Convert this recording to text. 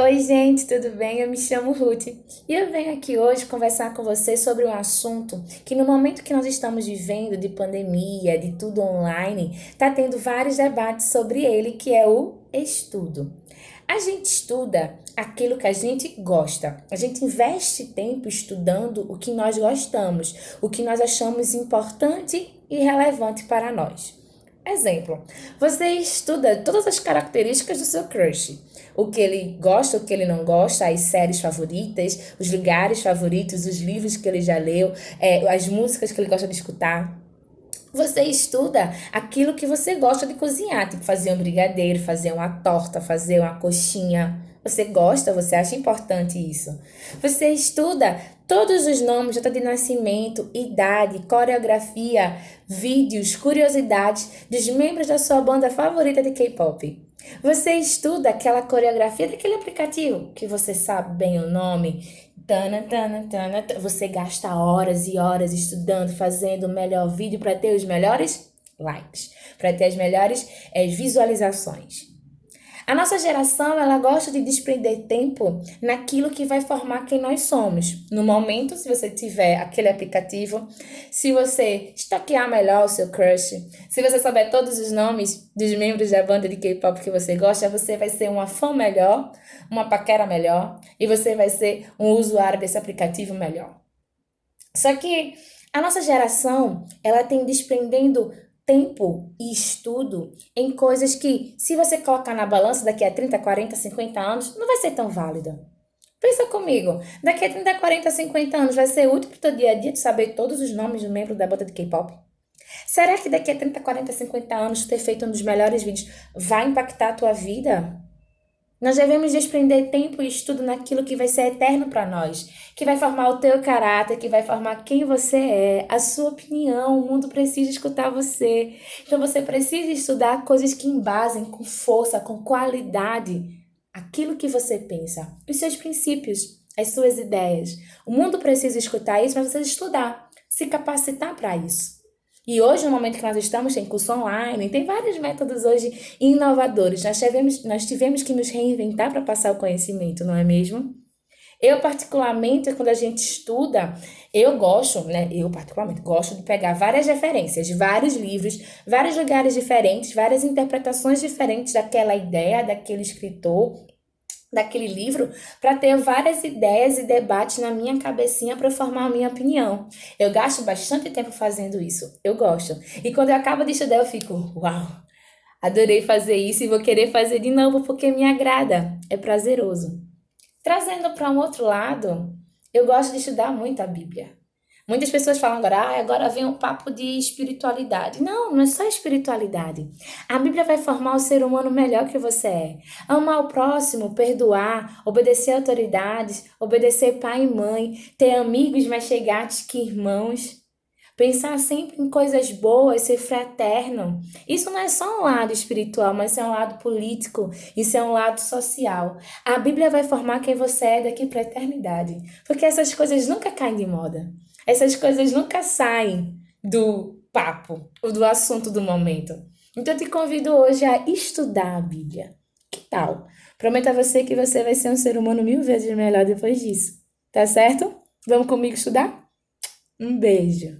Oi, gente, tudo bem? Eu me chamo Ruth e eu venho aqui hoje conversar com você sobre um assunto que, no momento que nós estamos vivendo de pandemia, de tudo online, está tendo vários debates sobre ele, que é o estudo. A gente estuda aquilo que a gente gosta. A gente investe tempo estudando o que nós gostamos, o que nós achamos importante e relevante para nós. Exemplo, você estuda todas as características do seu crush. O que ele gosta, o que ele não gosta, as séries favoritas, os lugares favoritos, os livros que ele já leu, é, as músicas que ele gosta de escutar. Você estuda aquilo que você gosta de cozinhar, tipo fazer um brigadeiro, fazer uma torta, fazer uma coxinha. Você gosta, você acha importante isso. Você estuda todos os nomes, data de nascimento, idade, coreografia, vídeos, curiosidades dos membros da sua banda favorita de K-pop. Você estuda aquela coreografia daquele aplicativo que você sabe bem o nome. Tana, tana, tana, você gasta horas e horas estudando, fazendo o melhor vídeo para ter os melhores likes, para ter as melhores é, visualizações. A nossa geração, ela gosta de desprender tempo naquilo que vai formar quem nós somos. No momento, se você tiver aquele aplicativo, se você estoquear melhor o seu crush, se você souber todos os nomes dos membros da banda de K-pop que você gosta, você vai ser uma fã melhor, uma paquera melhor e você vai ser um usuário desse aplicativo melhor. Só que a nossa geração, ela tem desprendendo tempo e estudo em coisas que, se você colocar na balança daqui a 30, 40, 50 anos, não vai ser tão válida. Pensa comigo, daqui a 30, 40, 50 anos vai ser útil para o teu dia a dia de saber todos os nomes do membro da banda de K-pop? Será que daqui a 30, 40, 50 anos ter feito um dos melhores vídeos vai impactar a tua vida? Nós devemos desprender tempo e estudo naquilo que vai ser eterno para nós, que vai formar o teu caráter, que vai formar quem você é, a sua opinião. O mundo precisa escutar você. Então você precisa estudar coisas que embasem com força, com qualidade aquilo que você pensa, os seus princípios, as suas ideias. O mundo precisa escutar isso, mas você estudar, se capacitar para isso. E hoje, no momento que nós estamos, tem curso online, tem vários métodos hoje inovadores. Nós tivemos, nós tivemos que nos reinventar para passar o conhecimento, não é mesmo? Eu, particularmente, quando a gente estuda, eu gosto, né? Eu, particularmente, gosto de pegar várias referências, vários livros, vários lugares diferentes, várias interpretações diferentes daquela ideia, daquele escritor, daquele livro para ter várias ideias e debates na minha cabecinha para formar a minha opinião. Eu gasto bastante tempo fazendo isso. Eu gosto. E quando eu acabo de estudar, eu fico, uau, adorei fazer isso e vou querer fazer de novo porque me agrada. É prazeroso. Trazendo para um outro lado, eu gosto de estudar muito a Bíblia. Muitas pessoas falam agora, ah, agora vem um papo de espiritualidade. Não, não é só espiritualidade. A Bíblia vai formar o ser humano melhor que você é. Amar o próximo, perdoar, obedecer autoridades, obedecer pai e mãe, ter amigos mais chegados que irmãos. Pensar sempre em coisas boas, ser fraterno. Isso não é só um lado espiritual, mas é um lado político, isso é um lado social. A Bíblia vai formar quem você é daqui para a eternidade, porque essas coisas nunca caem de moda. Essas coisas nunca saem do papo ou do assunto do momento. Então eu te convido hoje a estudar a Bíblia. Que tal? Prometo a você que você vai ser um ser humano mil vezes melhor depois disso. Tá certo? Vamos comigo estudar? Um beijo.